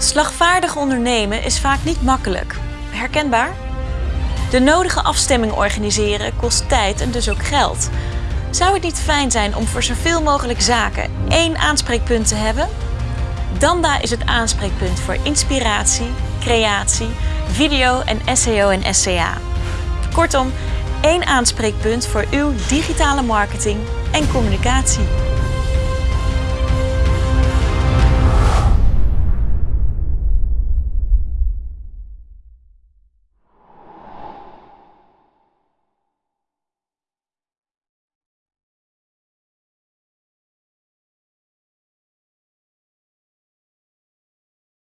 Slagvaardig ondernemen is vaak niet makkelijk. Herkenbaar? De nodige afstemming organiseren kost tijd en dus ook geld. Zou het niet fijn zijn om voor zoveel mogelijk zaken één aanspreekpunt te hebben? Danda is het aanspreekpunt voor inspiratie, creatie, video en SEO en SCA. Kortom, één aanspreekpunt voor uw digitale marketing en communicatie.